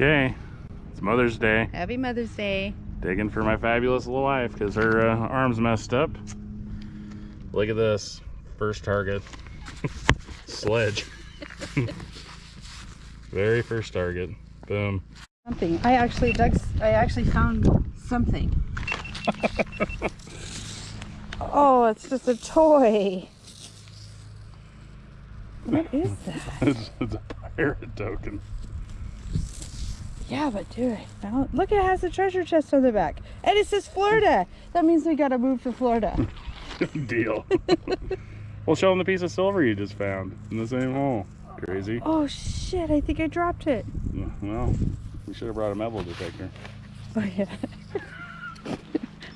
Okay, it's Mother's Day. Happy Mother's Day. Digging for my fabulous little wife because her uh, arm's messed up. Look at this. First target. Sledge. Very first target. Boom. Something. I actually dug. I actually found something. oh, it's just a toy. What is that? it's, it's a pirate token. Yeah, but dude, I found. Look, it has a treasure chest on the back, and it says Florida. That means we gotta move to Florida. Deal. well, show them the piece of silver you just found in the same hole. Crazy. Oh shit! I think I dropped it. Well, we should have brought a metal detector. Oh yeah.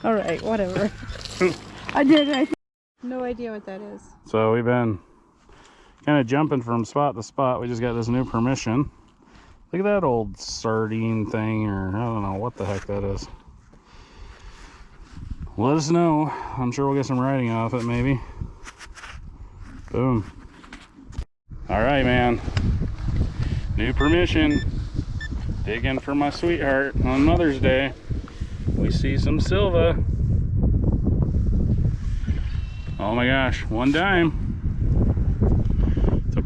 All right, whatever. I did. I no idea what that is. So we've been kind of jumping from spot to spot. We just got this new permission. Look at that old sardine thing, or I don't know what the heck that is. Let us know. I'm sure we'll get some writing off it, maybe. Boom. All right, man. New permission. Digging for my sweetheart on Mother's Day. We see some Silva. Oh my gosh, one dime.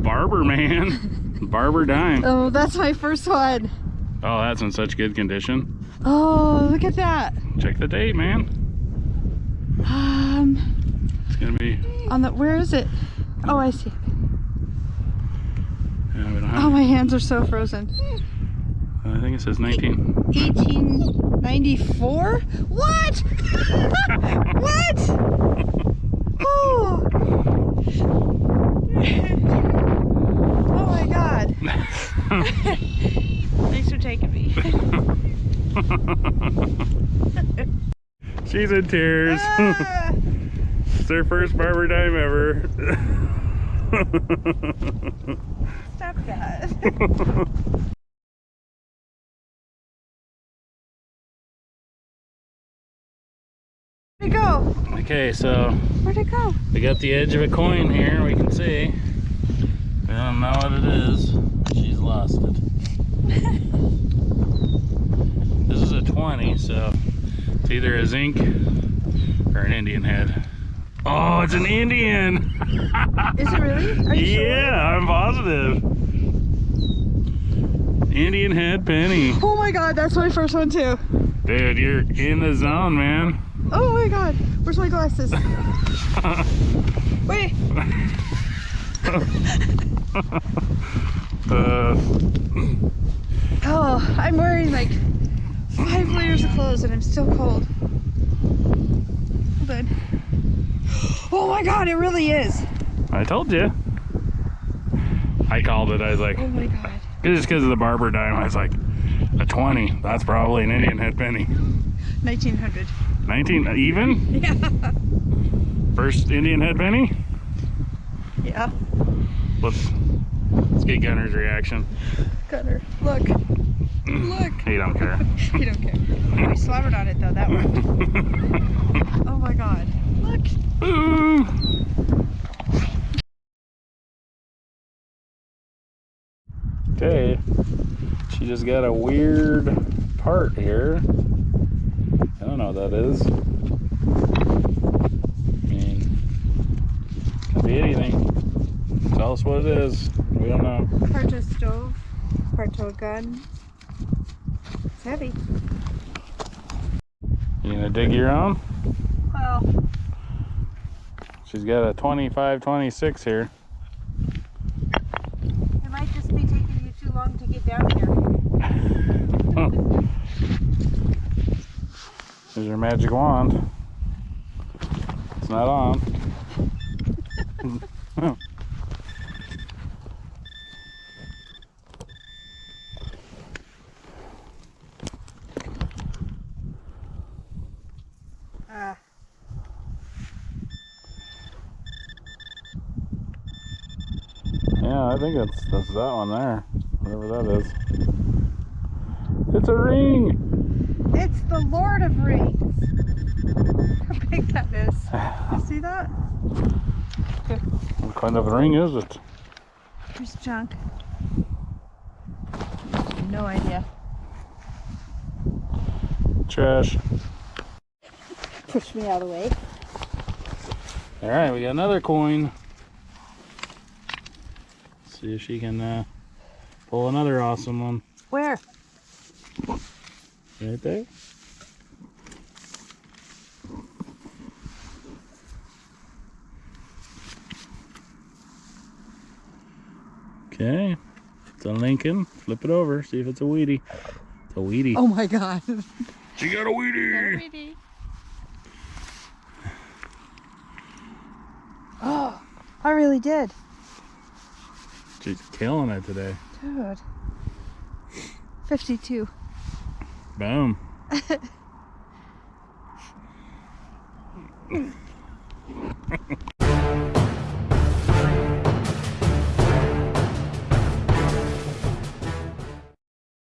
Barber, man. barber dime. Oh, that's my first one. Oh, that's in such good condition. Oh, look at that. Check the date, man. Um, It's gonna be. on the where is it? Oh, I see. Yeah, Oh, my hands are so frozen. I think it says 19. 1894? What? what? Oh. oh my god. Thanks for taking me. She's in tears. Ah. it's her first barber dime ever. Stop that. Where'd it go? okay, so Where'd it go? we got the edge of a coin here. We can see. We don't know what it is. She's lost it. this is a 20, so it's either a zinc or an Indian head. Oh, it's an Indian. Is it really? Are you yeah, I'm positive. Indian head penny. Oh my god, that's my first one too. Dude, you're in the zone, man. Oh my god, where's my glasses? Wait, Uh, oh, I'm wearing like five layers of clothes and I'm still cold. Hold on. Oh my god, it really is. I told you. I called it. I was like, Oh my god. just because of the barber dime, I was like, a 20. That's probably an Indian head penny. 1900. 19 even? Yeah. First Indian head penny? Yeah. Let's, let's get Gunner's reaction. Gunner, look. Look. He don't care. he don't care. We slobbered on it though, that one. Oh my god. Look. Ooh. Okay, she just got a weird part here. I don't know what that is. I mean, could be anything. Tell us what it is. We don't know. Part to a stove, part to a gun. It's heavy. You gonna dig your own? Well, She's got a 25, 26 here. it might just be taking you too long to get down here. There's your magic wand. It's not on. Ah. Yeah, I think that's that's that one there. Whatever that is. It's a ring! It's the Lord of Rings. How big that is. You see that? What kind of a ring is it? Here's junk. No idea. trash. Push me out of the way. All right, we got another coin. See if she can uh, pull another awesome one. Where? Right there. Okay, it's a Lincoln. Flip it over, see if it's a wheatie. It's a wheatie. Oh my god. She got a Wheatie. Oh, I really did. She's killing it today. Dude. 52. Boom.